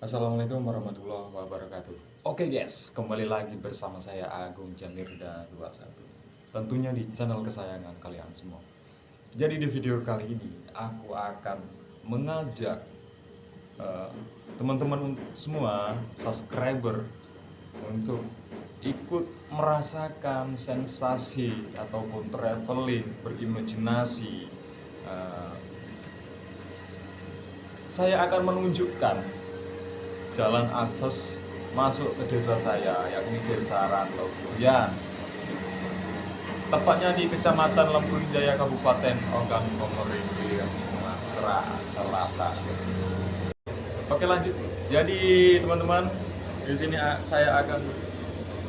Assalamualaikum warahmatullahi wabarakatuh. Oke guys, kembali lagi bersama saya Agung Jamirda 21 Tentunya di channel kesayangan kalian semua. Jadi di video kali ini aku akan mengajak eh, teman-teman uh, semua subscriber untuk ikut merasakan sensasi ataupun traveling berimajinasi uh, saya akan menunjukkan jalan akses masuk ke desa saya yakni desa Rantau Durian tepatnya di Kecamatan Lembun Jaya Kabupaten Ogan Komering Sumatera Selatan. Oke lanjut. Jadi teman-teman di sini saya akan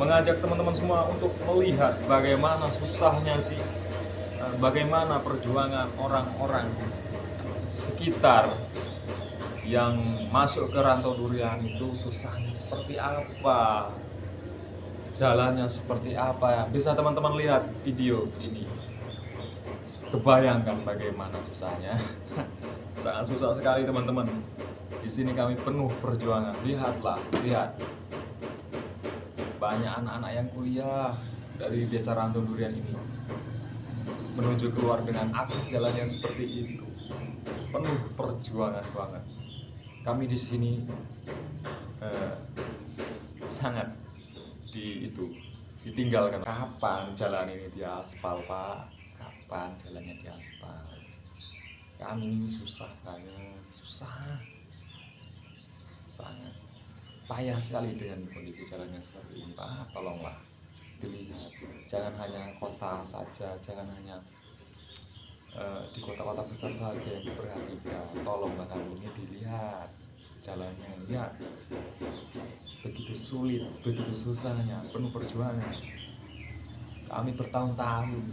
mengajak teman-teman semua untuk melihat bagaimana susahnya sih eh, bagaimana perjuangan orang-orang sekitar yang masuk ke rantau durian itu susahnya seperti apa? Jalannya seperti apa? Ya bisa teman-teman lihat video ini. Kebayangkan bagaimana susahnya. Sangat susah sekali teman-teman. Di sini kami penuh perjuangan. Lihatlah lihat. Banyak anak-anak yang kuliah dari desa rantau durian ini. Menuju keluar dengan akses jalan yang seperti itu. Penuh perjuangan banget kami di sini eh, sangat di itu ditinggalkan. Kapan jalan ini di aspal pak? Kapan jalannya di aspal? Kami ini susah banget susah. Sangat payah sekali dengan kondisi jalannya seperti ini pak. Tolonglah dilihat. Jangan hanya kota saja jangan hanya Eh, di kota-kota besar saja yang diperhatikan. Kami ini dilihat jalannya. Lihat begitu sulit begitu susahnya penuh perjuangan. Kami bertahun-tahun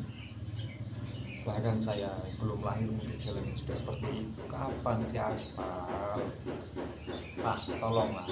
bahkan saya belum lahir mungkin jalannya sudah seperti itu. Kapan di aspal? Pak tolonglah